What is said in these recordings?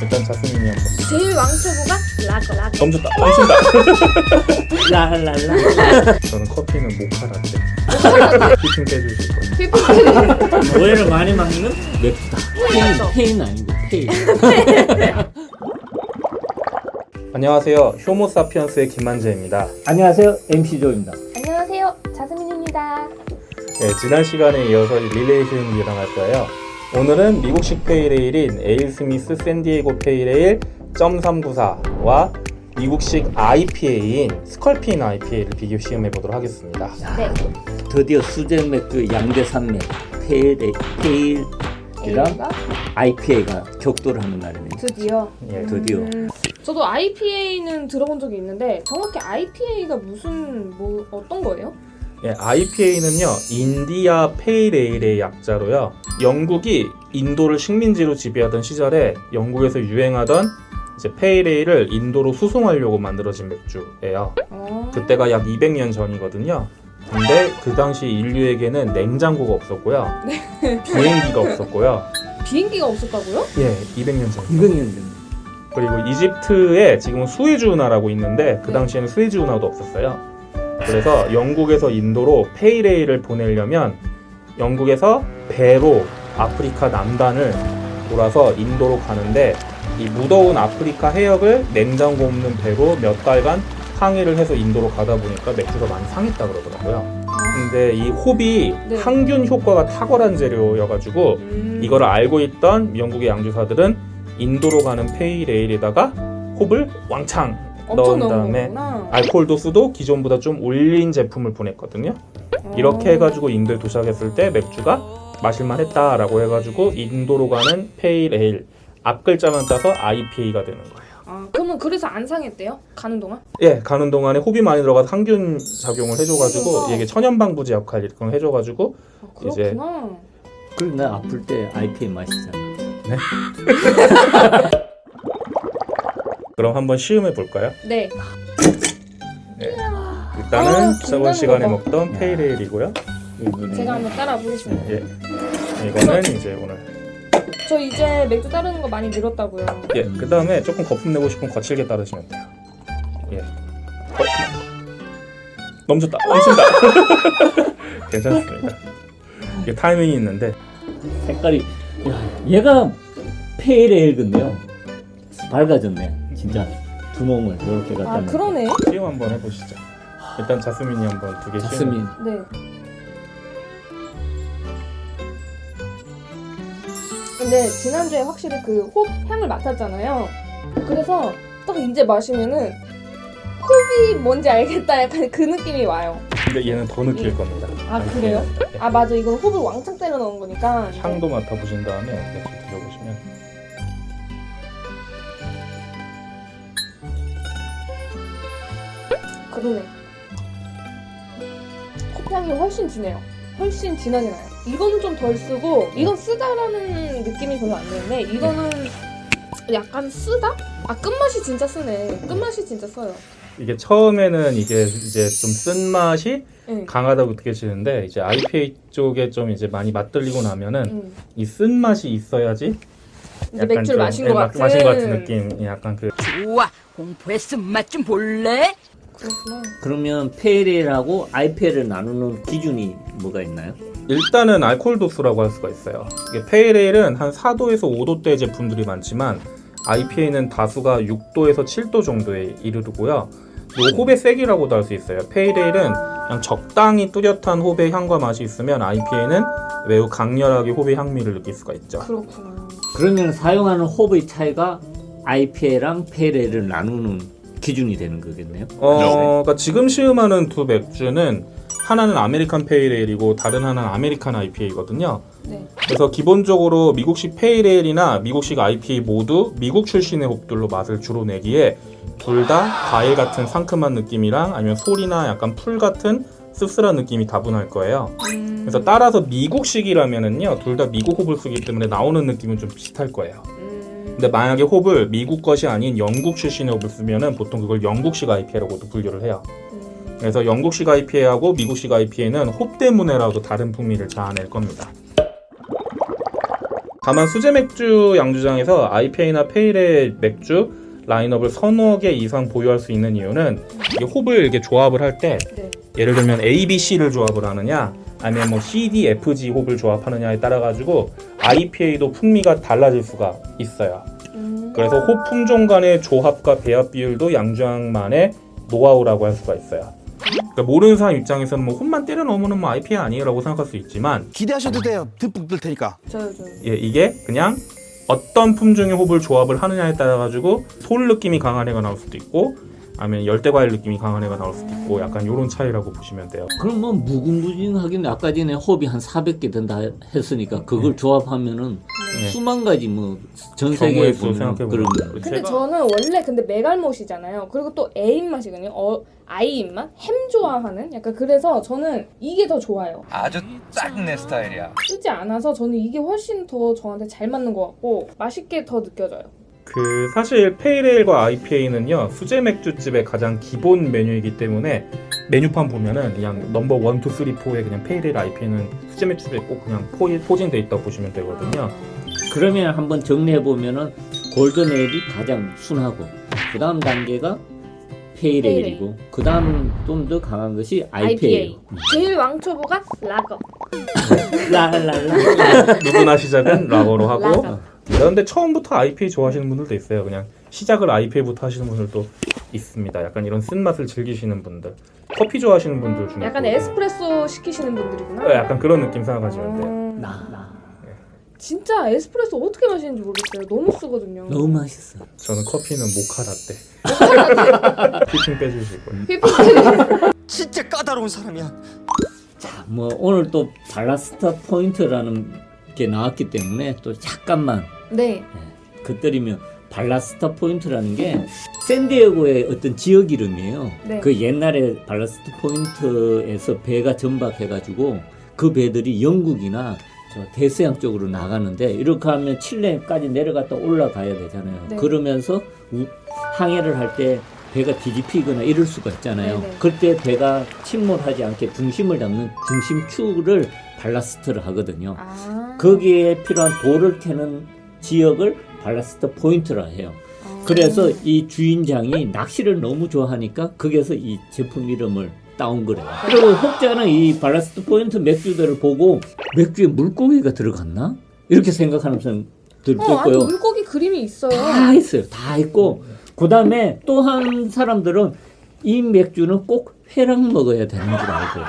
일단 자스민이 한번 제일 왕초보가 라거. 라거. 멈췄다 멈춘다. 라랄라. 저는 커피는 모카 라떼 피팅 빼주실 거예요. 피피피 오해를 많이 막는 맥주다 맞죠? 페인, 페인 아니고 페인. 안녕하세요. 효모사피언스의 김만재입니다. 안녕하세요. MC 조입니다. 안녕하세요. 자스민입니다. 네, 지난 시간에 이어서 릴레이션을 일어날 거예요 오늘은 미국식 pale ale인 AleSmith 샌디에고 pale ale .394와 미국식 IPA인 Sculpin IPA를 비교 시음해 보도록 하겠습니다. 네. 드디어 수제 맥주 양대 산맥 pale pale이랑 A가? IPA가 격돌을 하는 날이네요. 드디어. 예, 드디어. 음, 저도 IPA는 들어본 적이 있는데 정확히 IPA가 무슨 뭐 어떤 거예요? 예, IPA는요 인디아 페이레일의 약자로요 영국이 인도를 식민지로 지배하던 시절에 영국에서 유행하던 이제 페이레일을 인도로 수송하려고 만들어진 맥주예요. 어... 그때가 약 200년 전이거든요. 근데 그 당시 인류에게는 냉장고가 없었고요. 비행기가 없었고요. 비행기가 없었다고요? 예 200년 전 200년 전 그리고 이집트에 지금은 수에즈 운하라고 있는데 그 당시에는 수에즈 운하도 없었어요. 그래서 영국에서 인도로 페이레일을 보내려면 영국에서 배로 아프리카 남단을 돌아서 인도로 가는데 이 무더운 아프리카 해역을 냉장고 없는 배로 몇 달간 항해를 해서 인도로 가다 보니까 맥주가 많이 상했다 그러더라고요. 근데 이 홉이 네. 항균 효과가 탁월한 재료여가지고 음... 이거를 알고 있던 영국의 양주사들은 인도로 가는 페이레일에다가 홉을 왕창 넣은 다음에 알코올 도수도 기존보다 좀 올린 제품을 보냈거든요. 이렇게 어. 해가지고 인도에 도착했을 때 맥주가 마실만 했다라고 해가지고 인도로 가는 pale ale 앞 글자만 따서 IPA가 되는 거예요. 아, 그러면 그래서 안 상했대요? 가는 동안? 예, 가는 동안에 홉이 많이 들어가서 항균 작용을 해줘가지고. 이게 천연방부제 역할 이런 거 해줘가지고 아, 이제- 그렇구나 그럼 나 아플 때 IPA 마시잖아 그럼 한번 시음해 볼까요? 네 일단은 아, 저번 시간에 거 봐. 먹던 야. 페이레일이고요. 제가 한번 따라 보겠습니다 예, 이거는 이제 오늘 저 이제 맥주 따르는 거 많이 늘었다고요 예, 그 다음에 조금 거품 내고 싶으면 거칠게 따르시면 돼요. 예. 어, 멈췄다, 멈춘다. 괜찮습니다. 이게 타이밍이 있는데 색깔이 야, 얘가 페일에일 근데요 밝아졌네 진짜 두 몸을 이렇게 갖다 아. 그러네 시음 한번 해보시죠. 일단 자스민이 한번 두개 시음. 자스민 네. 근데 지난주에 확실히 그 홉 향을 맡았잖아요. 그래서 딱 이제 마시면은 홉이 뭔지 알겠다 약간 그 느낌이 와요. 근데 얘는 더 느낄 겁니다. 아, 그래요? 예. 아 맞아 이건 홉을 왕창 때려 넣은 거니까. 향도 맡아보신 다음에 그러네. 홉 향이 훨씬 진해요. 훨씬 진하게 나요. 이거는 좀 덜 쓰고 이건 쓰다라는 느낌이 별로 안 드는데 이거는 약간 쓰다? 아 끝맛이 진짜 쓰네. 끝맛이 진짜 써요. 이게 처음에는 이게 이제 좀 쓴맛이 응. 강하다고 느껴지는데 이제 IPA 쪽에 좀 이제 많이 맛들리고 나면은 응. 이 쓴맛이 있어야지 이제 맥주를 좀, 마신 예, 것 마- 같은. 마신 것 같은 느낌 약간 그 좋아 공포의 쓴맛 좀 볼래? 그렇구나. 그러면 페일에일하고 IPA를 나누는 기준이 뭐가 있나요? 일단은 알코올 도수라고 할 수가 있어요. 이게 페이레일은 한 4도에서 5도대 제품들이 많지만 IPA는 도수가 6도에서 7도 정도에 이르르고요. 요 홉의 색이라고도 할 수 있어요. pale ale은 그냥 적당히 뚜렷한 홉의 향과 맛이 있으면 IPA는 매우 강렬하게 홉의 향미를 느낄 수가 있죠. 그렇구나. 그러면 사용하는 홉의 차이가 IPA랑 pale ale을 나누는 기준이 되는 거겠네요. 어, 그러니까 지금 시음하는 두 맥주는 하나는 American pale ale이고 다른 하나는 American IPA거든요. 네. 그래서 기본적으로 미국식 pale ale이나 미국식 IPA 모두 미국 출신의 홉들로 맛을 주로 내기에 둘 다 과일 같은 상큼한 느낌이랑 아니면 솔이나 약간 풀 같은 씁쓸한 느낌이 다분할 거예요. 음, 그래서 따라서 미국식이라면은요, 둘 다 미국 쓰기 때문에 나오는 느낌은 좀 비슷할 거예요. 음, 근데 만약에 홉을 미국 것이 아닌 영국 출신의 홉을 쓰면은 보통 그걸 영국식 IPA라고도 분류를 해요. 음, 그래서 영국식 IPA하고 미국식 IPA는 홉 때문에라도 다른 풍미를 자아낼 겁니다. 다만 수제 맥주 양주장에서 IPA나 페일의 맥주 라인업을 서너 개 이상 보유할 수 있는 이유는 이게 홉을 이렇게 조합을 할때 네. 예를 들면 A, B, C를 조합을 하느냐 아니면 뭐 C, D, F, G 홉을 조합하느냐에 따라 가지고 IPA도 풍미가 달라질 수가 있어요. 음. 그래서 홉 품종 간의 조합과 배합 비율도 양주장만의 노하우라고 할 수가 있어요. 그러니까 모르는 사람 입장에서는 뭐 홉만 때려 넣으면 뭐 IPA 아니에요라고 생각할 수 있지만 기대하셔도 돼요. 듬뿍 들 테니까. 저요 저. 예, 이게 그냥 어떤 품종의 홉을 조합을 하느냐에 따라 가지고 솔 느낌이 강한 애가 나올 수도 있고 아니면 열대과일 느낌이 강한 애가 나올 수도 있고 약간 이런 차이라고 보시면 돼요. 그럼 뭐 무궁무진하긴 아까 전에 홉이 한 400개 된다 했으니까 그걸 조합하면은 네. 수만 가지 뭐 전 세계에 보면 생각해보면 그런 근데 제가- 저는 원래 근데 메갈못이잖아요. 그리고 또 A 입맛이거든요. 어, I 입맛? 햄 좋아하는? 약간 그래서 저는 이게 더 좋아요. 아주 딱 내 스타일이야. 쓰지 않아서 저는 이게 훨씬 더 저한테 잘 맞는 것 같고 맛있게 더 느껴져요. 그 사실 pale ale과 IPA는요 수제 맥주집의 가장 기본 메뉴이기 때문에 메뉴판 보면은 그냥 넘버 1, 2, 3, 4에 그냥 pale ale IPA는 수제 맥주집에 꼭 그냥 포, 포진돼 있다고 보시면 되거든요. 그러면 한번 정리해 보면은 golden ale이 가장 순하고 그 다음 단계가 페일 에일이고 그 다음 좀 더 강한 것이 IPA. 제일 왕초보가 라거. 라라라. 누구나 시작은 라거로 하고 라거. 그런데 처음부터 IPA 좋아하시는 분들도 있어요. 그냥 시작을 IPA부터 하시는 분들도 있습니다. 약간 이런 쓴맛을 즐기시는 분들, 커피 좋아하시는 분들 중에 약간 또 에스프레소 시키시는 분들이구나. 네, 약간 그런 느낌 생각하시면 돼요. 음, 나, 나. 진짜 에스프레소 어떻게 마시는지 모르겠어요. 너무 쓰거든요. 너무 맛있어. 저는 커피는 모카 라떼. whipping 빼주시고. whipping 진짜 까다로운 사람이야. 자, 뭐 오늘 또 Ballast Point라는 게 나왔기 때문에 또 잠깐만 네. 그 때리면 Ballast Point라는 게 샌디에고의 어떤 지역 이름이에요. 네. 그 옛날에 Ballast Point에서 배가 정박해가지고 그 배들이 영국이나 저 대서양 쪽으로 나가는데 이렇게 하면 칠레까지 내려갔다 올라가야 되잖아요. 네. 그러면서 우- 항해를 할 때 배가 뒤집히거나 이럴 수가 있잖아요. 네네. 그때 배가 침몰하지 않게 중심을 잡는 중심축을 ballast라 하거든요. 아. 거기에 필요한 돌을 캐는 지역을 Ballast Point라 해요. 아. 그래서 이 주인장이 낚시를 너무 좋아하니까 거기에서 이 제품 이름을 따온 거래요. 그리고 혹자는 이 Ballast Point 맥주들을 보고 맥주에 물고기가 들어갔나? 이렇게 생각하는 사람들도 어, 있고요. 물고기 그림이 있어요. 다 있어요. 다 있고 그 다음에 또 한 사람들은 이 맥주는 꼭 회랑 먹어야 되는 줄 알고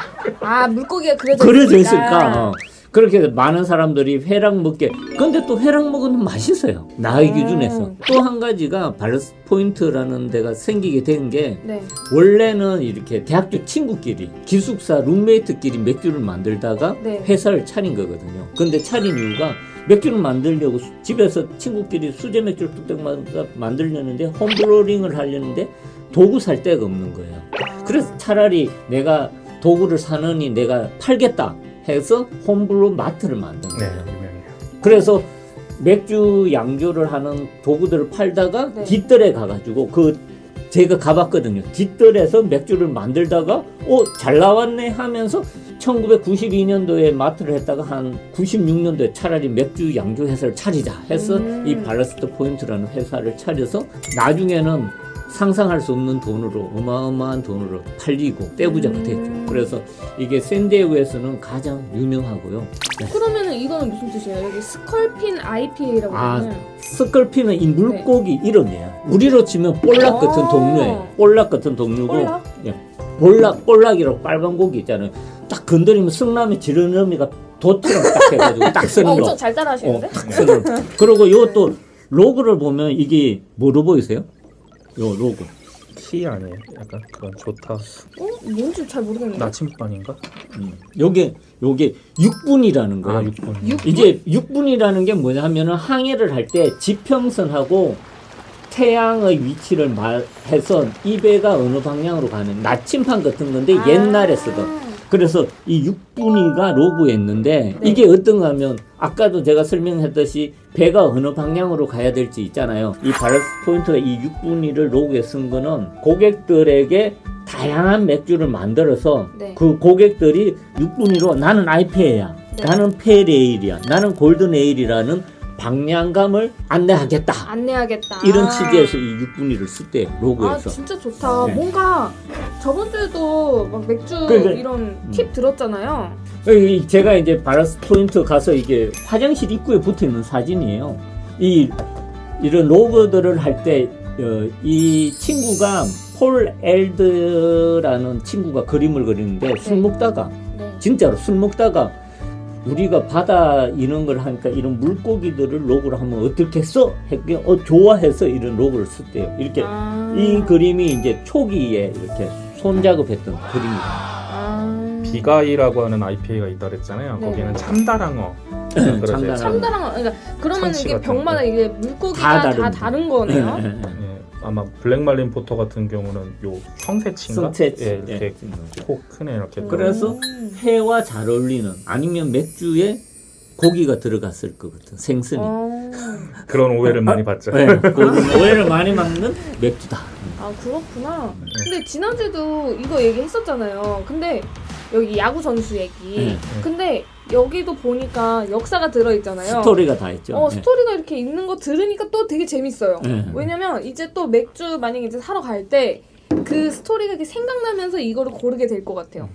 아 물고기가 그려져, 그려져. 있을까? 어. 그렇게 많은 사람들이 회랑 먹게. 근데 또 회랑 먹으면 맛있어요. 나의 음. 기준에서. 또 한 가지가 Ballast Point라는 데가 생기게 된게 네. 원래는 이렇게 대학교 친구끼리 기숙사 룸메이트끼리 맥주를 만들다가 네. 회사를 차린 거거든요. 근데 차린 이유가 맥주를 만들려고 수- 집에서 친구끼리 수제 맥주를 뚝딱 만- 만들려는데 홈브로링을 하려는데 도구 살 데가 없는 거예요. 그래서 차라리 내가 도구를 사느니 내가 팔겠다 해서 홈블루 마트를 만든 네, 거예요. 유명해요. 그래서 맥주 양조를 하는 도구들을 팔다가 네. 뒷뜰에 가가지고 그 제가 가봤거든요. 뒷뜰에서 맥주를 만들다가 어 잘 나왔네 하면서 1992년도에 마트를 했다가 한 96년도에 차라리 맥주 양조 회사를 차리자 해서 음. 이 Ballast Point라는 회사를 차려서 나중에는 상상할 수 없는 돈으로 어마어마한 돈으로 팔리고 떼부자가 음. 됐죠. 그래서 이게 샌디에고에서는 가장 유명하고요. 그러면은 이거는 무슨 뜻이에요? 여기 Sculpin IPA라고 아, 하면 sculpin은 이 물고기 이름이에요. 우리로 치면 볼락 같은 아. 종류예요. 볼락 같은 종류고 볼락? 예. 볼락 볼락이라고 빨간 고기 있잖아요. 딱 건드리면 성남의 지르너미가 도처럼 딱 해가지고 딱 어, 쓰는 거. 엄청 잘 따라하시는데? 어, 딱 쓰는 거. 그리고 이것도 로고를 보면 이게 뭐로 보이세요? 요 로고. 키 아니에요? 약간 그런 좋다. 어? 뭔지 잘 모르겠는데. 나침반인가? 음. 요게 요게 6분이라는 거예요. 아, 6분. 육- 이제 6분이라는 게 뭐냐 하면은 항해를 할 때 지평선하고 태양의 위치를 말해서 이 배가 어느 방향으로 가는 나침판 같은 건데 아. 옛날에 쓰던 그래서 이 6분위가 로고에 있는데 네. 이게 어떤가 하면 아까도 제가 설명했듯이 배가 어느 방향으로 가야 될지 있잖아요. 이 Ballast Point가 이 6분위를 로고에 쓴 거는 고객들에게 다양한 맥주를 만들어서 네. 그 고객들이 6분위로 나는 IPA야. 네. 나는 pale ale이야. 나는 golden ale이라는 방향감을 안내하겠다. 안내하겠다. 이런 취지에서 이 6분위를 쓸때 아 로고에서 진짜 좋다. 네. 뭔가 저번 주에도 막 맥주 그러니까- 이런 팁 들었잖아요. 이- 제가 이제 바라스 포인트 가서 이게 화장실 입구에 붙어 있는 사진이에요. 이 이런 로고들을 할 때 이 친구가 폴 엘드라는 친구가 그림을 그리는데 술 네. 먹다가 네. 진짜로 술 먹다가 우리가 바다 이런 걸 하니까 이런 물고기들을 로고로 하면 어떻겠어? 했더니 어 좋아해서 이런 로고를 썼대요. 이렇게 아. 이 그림이 이제 초기에 이렇게 손작업했던 그림이에요. 아. 비가이라고 하는 IPA가 있다 그랬잖아요. 네. 거기는 참다랑어. 참다랑어. 그러죠. 참다랑 그러니까 그러면 이게 병마다 거. 이게 물고기가 다 다 다른 다른, 거네요. 아마 블랙말린 포터 같은 경우는 요 성새치인가? 성채치. 예, 이렇게 예. 코 크네 이렇게. 그래서 음. 회와 잘 어울리는 아니면 맥주에 고기가 들어갔을 것 같은 생선이. 어. 그런 오해를 많이 받죠. 네, 오해를 많이 막는 맥주다. 아 그렇구나. 네. 근데 지난주에도 이거 얘기했었잖아요. 근데 여기 야구 선수 얘기. 네, 근데 여기도 보니까 역사가 들어 있잖아요. 스토리가 다 있죠. 어 네. 스토리가 이렇게 있는 거 들으니까 또 되게 재밌어요. 네. 왜냐면 이제 또 맥주 만약에 이제 사러 갈 때 그 스토리가 이렇게 생각나면서 이거를 고르게 될 것 같아요.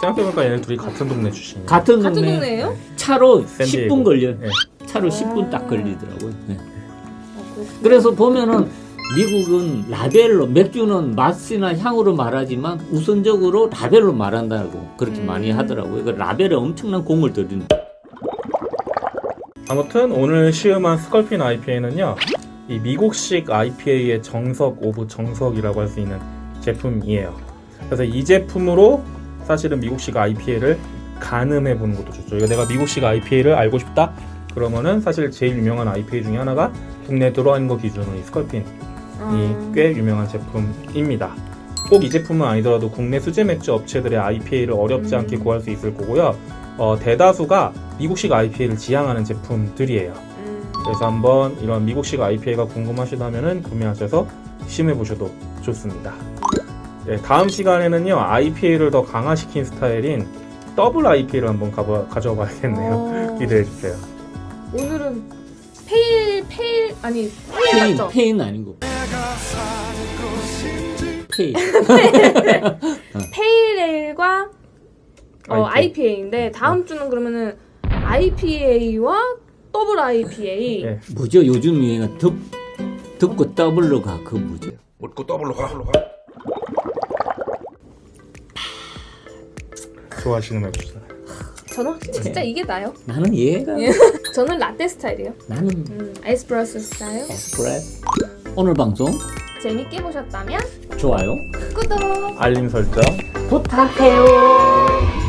생각해보니까 얘네 둘이 같은 동네 출신이에요. 같은 같은 동네 동네예요? 차로 샌디에고. 10분 걸려요. 예. 차로 아. 10분 딱 걸리더라고요. 네. 아. 그래서 보면은 미국은 라벨로 맥주는 맛이나 향으로 말하지만 우선적으로 라벨로 말한다고 그렇게 음. 많이 하더라고요. 그 라벨에 엄청난 공을 들이는. 아무튼 오늘 시음한 Sculpin IPA는요. 이 미국식 IPA의 정석 of 정석이라고 할 수 있는 제품이에요. 그래서 이 제품으로 사실은 미국식 IPA를 가늠해 보는 것도 좋죠. 이거 내가 미국식 IPA를 알고 싶다. 그러면은 사실 제일 유명한 IPA 중에 하나가 국내 들어온 거 기준으로 이 스컬핀 이 아. 꽤 유명한 제품입니다. 꼭 이 제품은 아니더라도 국내 수제 맥주 업체들의 IPA를 어렵지 음. 않게 구할 수 있을 거고요. 어, 대다수가 미국식 IPA를 지향하는 제품들이에요. 음. 그래서 한번 이런 미국식 IPA가 궁금하시다면 구매하셔서 시음해 보셔도 좋습니다. 네, 다음 시간에는요 IPA를 더 강화시킨 스타일인 double IPA를 한번 가봐, 가져와 봐야겠네요. 어. 기대해 주세요. 오늘은 pale pale 아니 pale 페인, 맞죠? 페인 아니고. 페인. pale ale과 어, IPA. IPA인데 다음 주는 그러면은 IPA와 더블 IPA. 예. 뭐죠? 요즘 유행은 덮, 덮고 더블로 가. 그 뭐죠? 좋아하시는 맥주잖아요. 저는 확실히 진짜 이게 나요. 나는 얘가. 예. 저는 라떼 스타일이에요. 나는 음, 에스프레소 스타일. 에스프레소. 오늘 방송 재밌게 보셨다면 좋아요. 구독. 알림 설정 부탁해요.